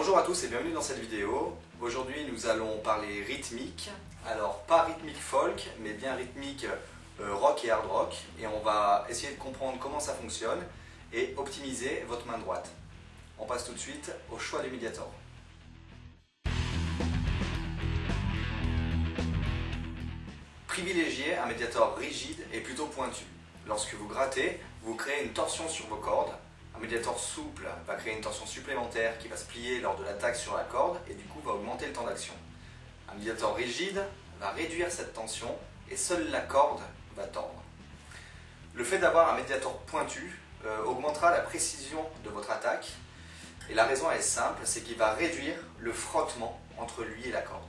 Bonjour à tous et bienvenue dans cette vidéo. Aujourd'hui nous allons parler rythmique. Alors pas rythmique folk, mais bien rythmique euh, rock et hard rock. Et on va essayer de comprendre comment ça fonctionne et optimiser votre main droite. On passe tout de suite au choix du médiator. Privilégiez un médiator rigide et plutôt pointu. Lorsque vous grattez, vous créez une torsion sur vos cordes. Un médiator souple va créer une torsion supplémentaire qui va se plier lors de l'attaque sur la corde et du coup va augmenter le temps d'action. Un médiator rigide va réduire cette tension et seule la corde va tordre. Le fait d'avoir un médiator pointu euh, augmentera la précision de votre attaque et la raison est simple, c'est qu'il va réduire le frottement entre lui et la corde.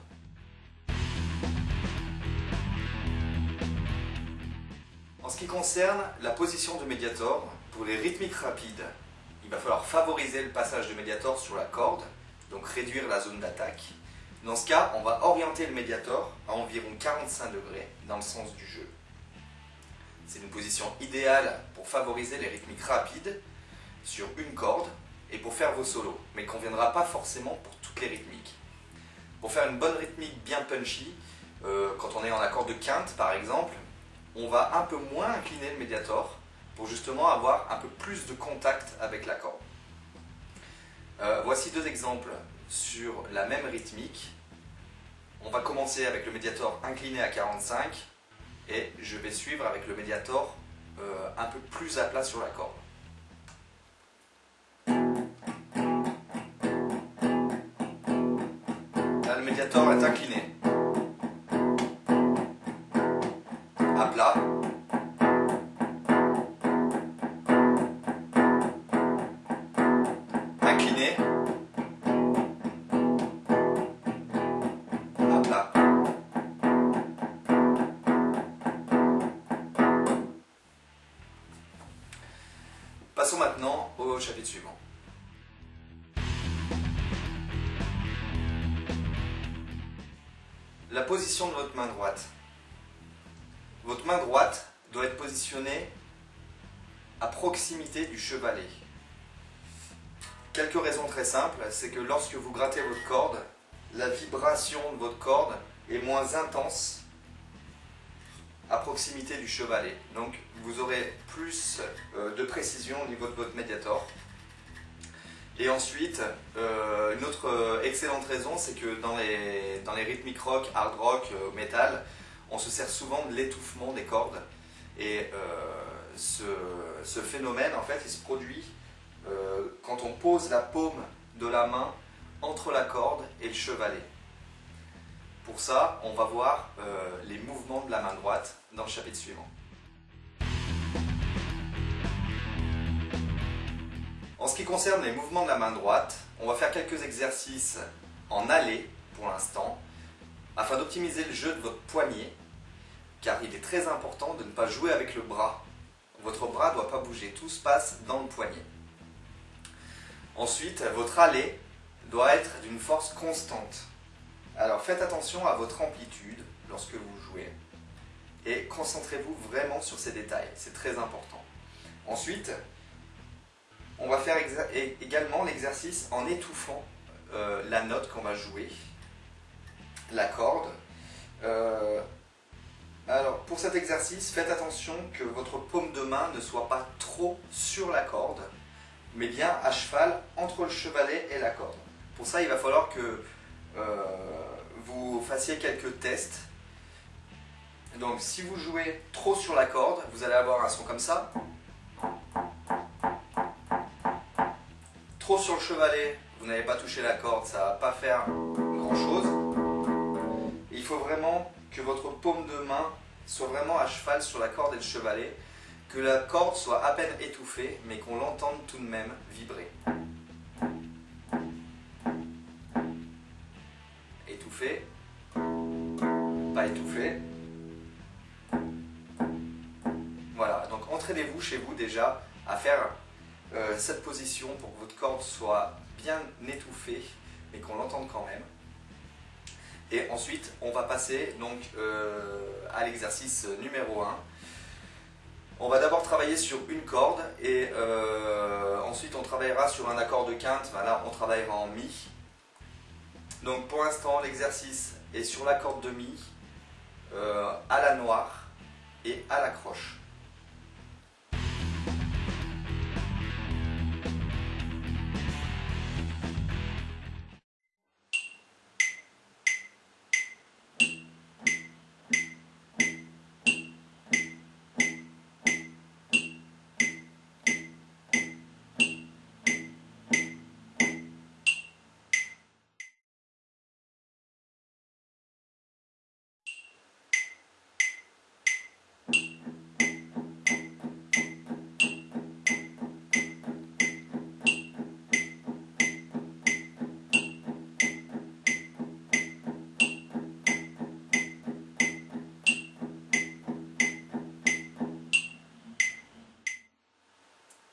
En ce qui concerne la position du médiator, pour les rythmiques rapides, il va falloir favoriser le passage du médiator sur la corde, donc réduire la zone d'attaque. Dans ce cas, on va orienter le médiator à environ 45 degrés dans le sens du jeu. C'est une position idéale pour favoriser les rythmiques rapides sur une corde et pour faire vos solos, mais ne conviendra pas forcément pour toutes les rythmiques. Pour faire une bonne rythmique bien punchy, euh, quand on est en accord de quinte par exemple, on va un peu moins incliner le médiator pour justement avoir un peu plus de contact avec la corde. Euh, voici deux exemples sur la même rythmique. On va commencer avec le médiator incliné à 45 et je vais suivre avec le médiator euh, un peu plus à plat sur la corde. Là, le médiator est incliné. Suivant. La position de votre main droite. Votre main droite doit être positionnée à proximité du chevalet. Quelques raisons très simples, c'est que lorsque vous grattez votre corde, la vibration de votre corde est moins intense à proximité du chevalet. Donc vous aurez plus euh, de précision au niveau de votre médiator. Et ensuite, euh, une autre euh, excellente raison, c'est que dans les, dans rythmiques rock, hard rock, euh, metal, on se sert souvent de l'étouffement des cordes. Et ce, ce phénomène, en fait, il se produit quand on pose la paume de la main entre la corde et le chevalet. Pour ça, on va voir les mouvements de la main droite dans le chapitre suivant. En ce qui concerne les mouvements de la main droite, on va faire quelques exercices en allée pour l'instant, afin d'optimiser le jeu de votre poignet, car il est très important de ne pas jouer avec le bras. Votre bras ne doit pas bouger, tout se passe dans le poignet. Ensuite, votre allée doit être d'une force constante. Alors faites attention à votre amplitude lorsque vous jouez et concentrez-vous vraiment sur ces détails, c'est très important. Ensuite, on va faire également l'exercice en étouffant euh, la note qu'on va jouer, la corde. Euh, alors pour cet exercice, faites attention que votre paume de main ne soit pas trop sur la corde, mais bien à cheval entre le chevalet et la corde. Pour ça, il va falloir que euh, vous fassiez quelques tests. Donc si vous jouez trop sur la corde, vous allez avoir un son comme ça. Trop sur le chevalet, vous n'avez pas touché la corde, ça va pas faire grand chose. Il faut vraiment que votre paume de main soit vraiment à cheval sur la corde et le chevalet, que la corde soit à peine étouffée, mais qu'on l'entende tout de même vibrer. Étouffé, pas étouffé. Voilà, donc entraînez-vous chez vous déjà à faire euh, cette position pour que votre corde soit bien étouffée, mais qu'on l'entende quand même. Et ensuite, on va passer donc euh, à l'exercice numéro 1. On va d'abord travailler sur une corde et euh, ensuite on travaillera sur un accord de quinte. Là, on travaillera en Mi. Donc pour l'instant, l'exercice est sur la corde de Mi, à la noire et à la croche.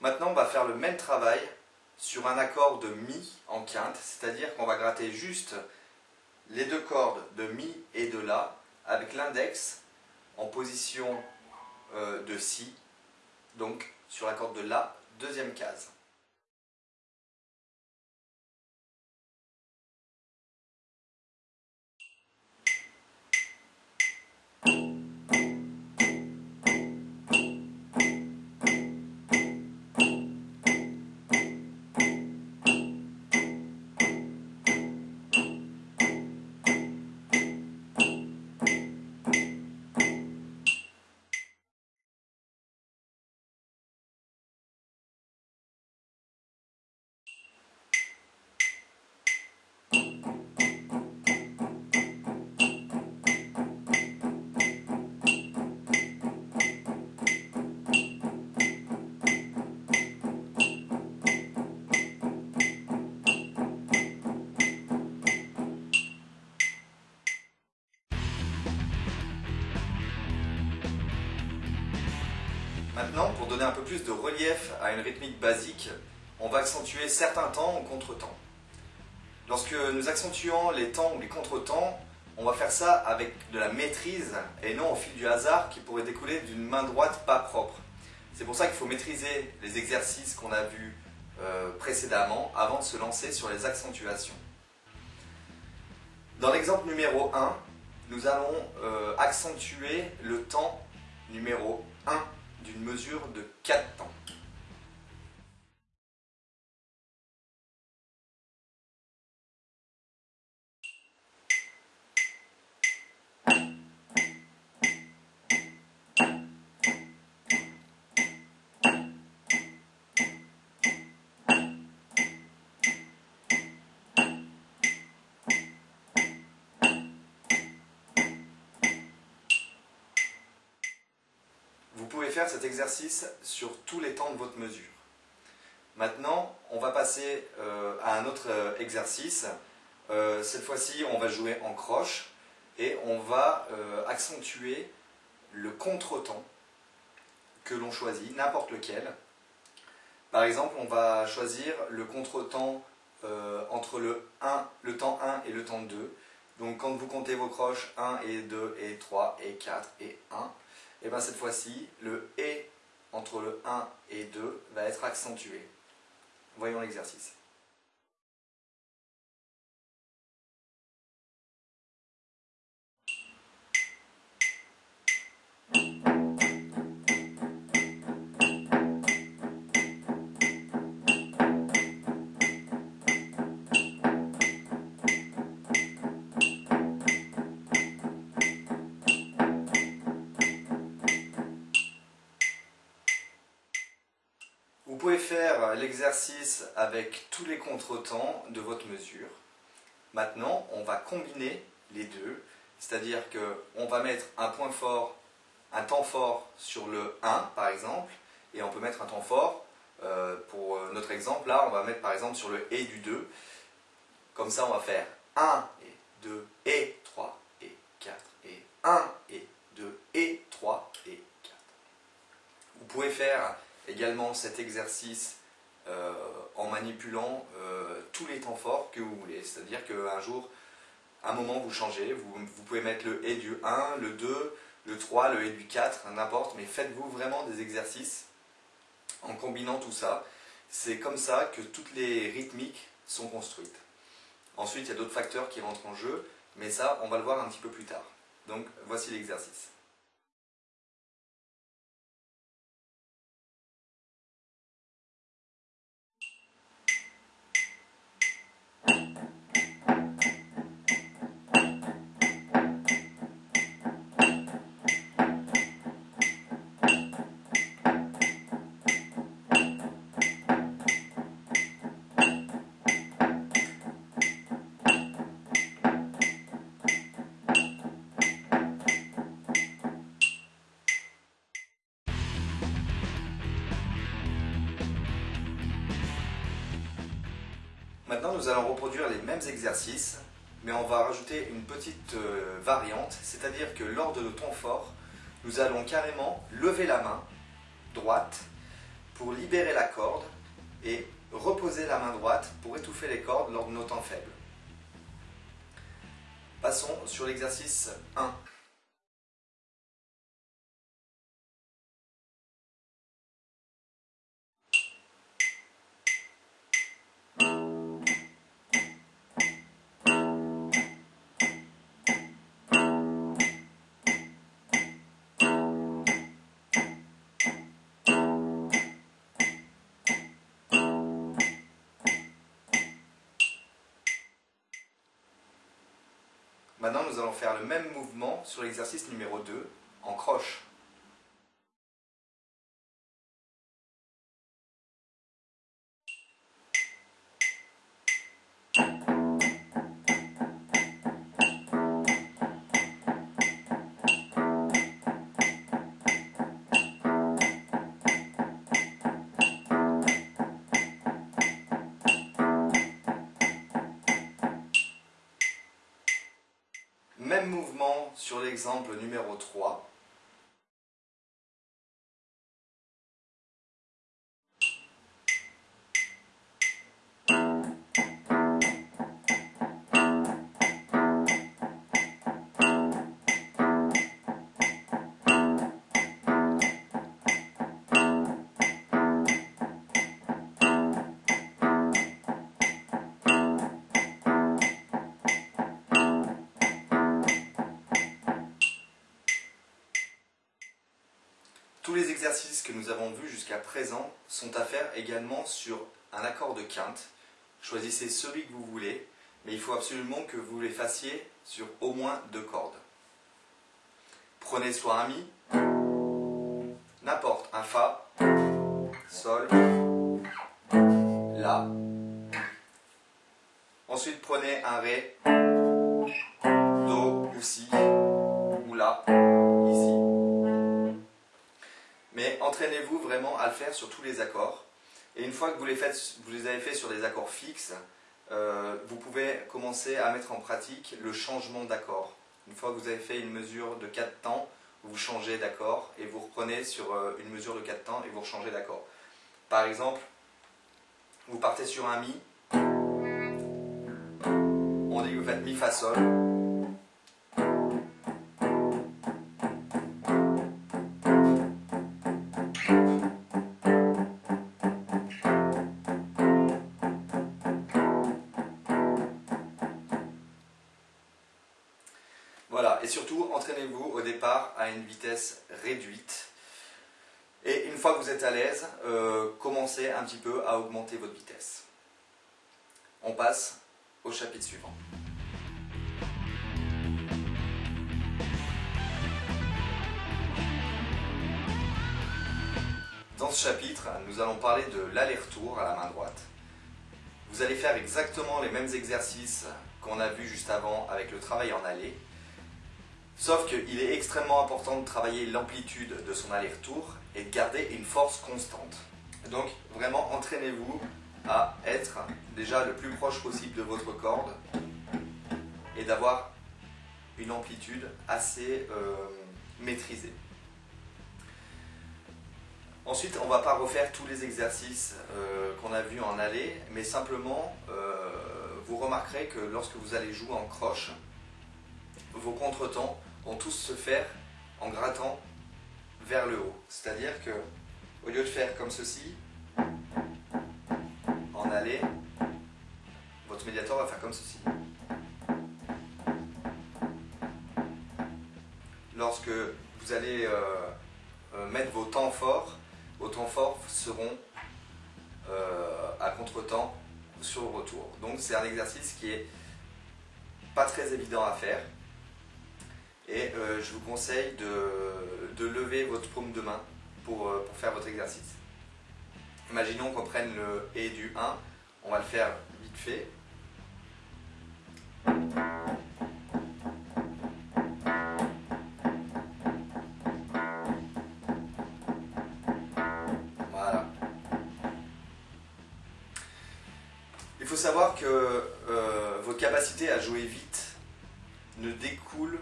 Maintenant, on va faire le même travail sur un accord de Mi en quinte, c'est-à-dire qu'on va gratter juste les deux cordes de Mi et de La avec l'index en position euh, de Si, donc sur la corde de La, deuxième case. Maintenant, pour donner un peu plus de relief à une rythmique basique, on va accentuer certains temps au contre-temps. Lorsque nous accentuons les temps ou les contre-temps, on va faire ça avec de la maîtrise et non au fil du hasard qui pourrait découler d'une main droite pas propre. C'est pour ça qu'il faut maîtriser les exercices qu'on a vus euh, précédemment avant de se lancer sur les accentuations. Dans l'exemple numéro 1, nous allons euh, accentuer le temps numéro 1 d'une mesure de 4 temps. Vous pouvez faire cet exercice sur tous les temps de votre mesure. Maintenant, on va passer euh, à un autre euh, exercice. Euh, cette fois-ci, on va jouer en croche et on va accentuer le contre-temps que l'on choisit, n'importe lequel. Par exemple, on va choisir le contre-temps entre le, 1, le temps 1 et le temps 2. Donc quand vous comptez vos croches, 1 et 2 et 3 et 4 et 1, et bien cette fois-ci, le et entre le 1 et 2 va être accentué. Voyons l'exercice. L'exercice avec tous les contretemps de votre mesure. Maintenant, on va combiner les deux, c'est-à-dire qu'on va mettre un point fort, un temps fort sur le 1 par exemple, et on peut mettre un temps fort, euh, pour notre exemple là, on va mettre par exemple sur le et du 2. Comme ça, on va faire 1 et 2 et 3 et 4 et 1 et 2 et 3 et 4. Vous pouvez faire également cet exercice euh, en manipulant euh, tous les temps forts que vous voulez. C'est-à-dire qu'un jour, un moment, vous changez, vous, vous, pouvez mettre le et du 1, le 2, le 3, le et du 4, n'importe, mais faites-vous vraiment des exercices en combinant tout ça. C'est comme ça que toutes les rythmiques sont construites. Ensuite, il y a d'autres facteurs qui rentrent en jeu, mais ça, on va le voir un petit peu plus tard. Donc, voici l'exercice. Nous allons reproduire les mêmes exercices, mais on va rajouter une petite euh, variante, c'est-à-dire que lors de nos temps forts, nous allons carrément lever la main droite pour libérer la corde et reposer la main droite pour étouffer les cordes lors de nos temps faibles. Passons sur l'exercice 1. Maintenant, nous allons faire le même mouvement sur l'exercice numéro 2 en croche. Même mouvement sur l'exemple numéro 3. Tous les exercices que nous avons vus jusqu'à présent sont à faire également sur un accord de quinte. Choisissez celui que vous voulez, mais il faut absolument que vous les fassiez sur au moins deux cordes. Prenez soit un Mi, n'importe, un Fa, Sol, La. Ensuite prenez un Ré, Do ou Si, ou La. Entraînez-vous vraiment à le faire sur tous les accords? Et une fois que vous les, faites, vous les avez fait sur des accords fixes, euh, vous pouvez commencer à mettre en pratique le changement d'accord. Une fois que vous avez fait une mesure de 4 temps, vous changez d'accord et vous reprenez sur euh, une mesure de 4 temps et vous changez d'accord. Par exemple, vous partez sur un Mi, on dit que vous faites Mi Fa Sol, une vitesse réduite. Et une fois que vous êtes à l'aise, euh, commencez un petit peu à augmenter votre vitesse. On passe au chapitre suivant. Dans ce chapitre, nous allons parler de l'aller-retour à la main droite. Vous allez faire exactement les mêmes exercices qu'on a vus juste avant avec le travail en aller, Sauf qu'il est extrêmement important de travailler l'amplitude de son aller-retour et de garder une force constante. Donc vraiment entraînez-vous à être déjà le plus proche possible de votre corde et d'avoir une amplitude assez euh, maîtrisée. Ensuite, on ne va pas refaire tous les exercices euh, qu'on a vus en aller, mais simplement, euh, vous remarquerez que lorsque vous allez jouer en croche, vos contretemps vont tous se faire en grattant vers le haut. C'est-à-dire que au lieu de faire comme ceci, en aller, votre médiator va faire comme ceci. Lorsque vous allez euh, euh, mettre vos temps forts, vos temps forts seront euh, à contre-temps sur le retour. Donc c'est un exercice qui est pas très évident à faire. Et je vous conseille de, lever votre paume de main pour, pour faire votre exercice. Imaginons qu'on prenne le et du 1, on va le faire vite fait. Voilà. Il faut savoir que euh, votre capacité à jouer vite ne découle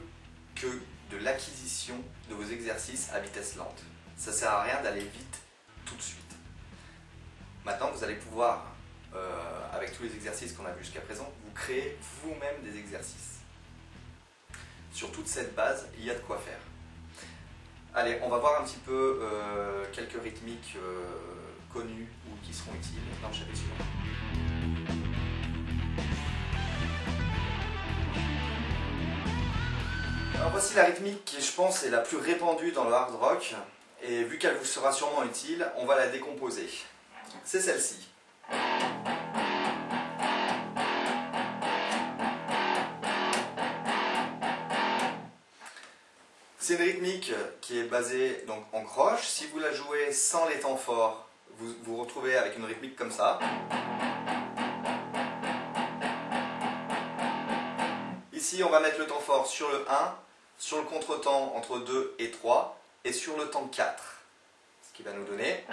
que de l'acquisition de vos exercices à vitesse lente. Ça sert à rien d'aller vite tout de suite. Maintenant, vous allez pouvoir, euh, avec tous les exercices qu'on a vus jusqu'à présent, vous créer vous-même des exercices. Sur toute cette base, il y a de quoi faire. Allez, on va voir un petit peu euh, quelques rythmiques euh, connues ou qui seront utiles dans le chapitre. Voici la rythmique qui, je pense, est la plus répandue dans le hard rock. Et vu qu'elle vous sera sûrement utile, on va la décomposer c'est celle-ci. C'est une rythmique qui est basée donc, en croche. Si vous la jouez sans les temps forts, vous vous retrouvez avec une rythmique comme ça. Ici, on va mettre le temps fort sur le 1, sur le contretemps entre 2 et 3, et sur le temps 4. Ce qui va nous donner...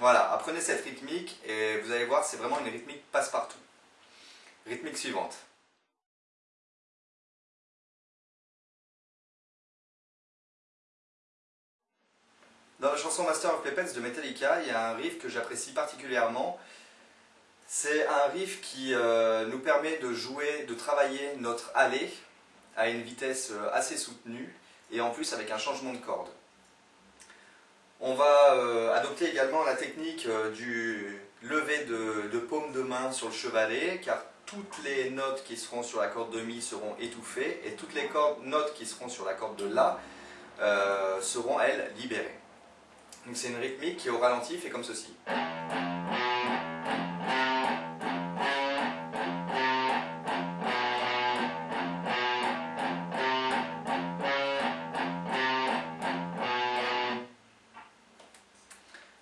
Voilà, apprenez cette rythmique et vous allez voir, c'est vraiment une rythmique passe-partout. Rythmique suivante. Puppets de Metallica, il y a un riff que j'apprécie particulièrement. C'est un riff qui euh, nous permet de jouer, de travailler notre aller à une vitesse euh, assez soutenue et en plus avec un changement de corde. On va euh, adopter également la technique du lever de, paume de main sur le chevalet, car toutes les notes qui seront sur la corde de Mi seront étouffées, et toutes les notes qui seront sur la corde de La seront, elles, libérées. Donc c'est une rythmique qui au ralenti fait comme ceci.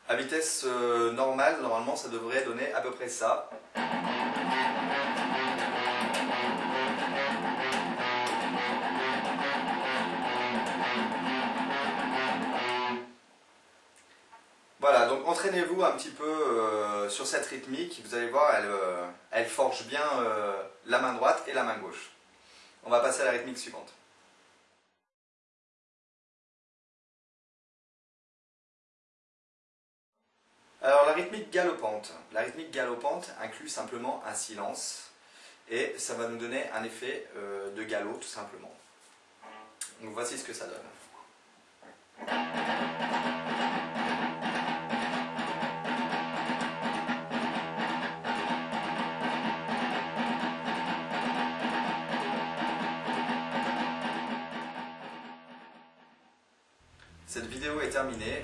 À vitesse euh, normale, normalement, ça devrait donner à peu près ça. Entraînez-vous un petit peu euh, sur cette rythmique. Vous allez voir, elle, euh, forge bien la main droite et la main gauche. On va passer à la rythmique suivante. Alors la rythmique galopante. La rythmique galopante inclut simplement un silence et ça va nous donner un effet euh, de galop tout simplement. Donc voici ce que ça donne.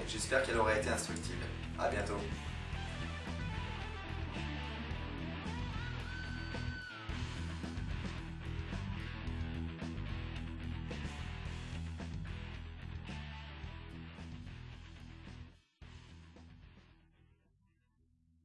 J'espère qu'elle aura été instructive. A bientôt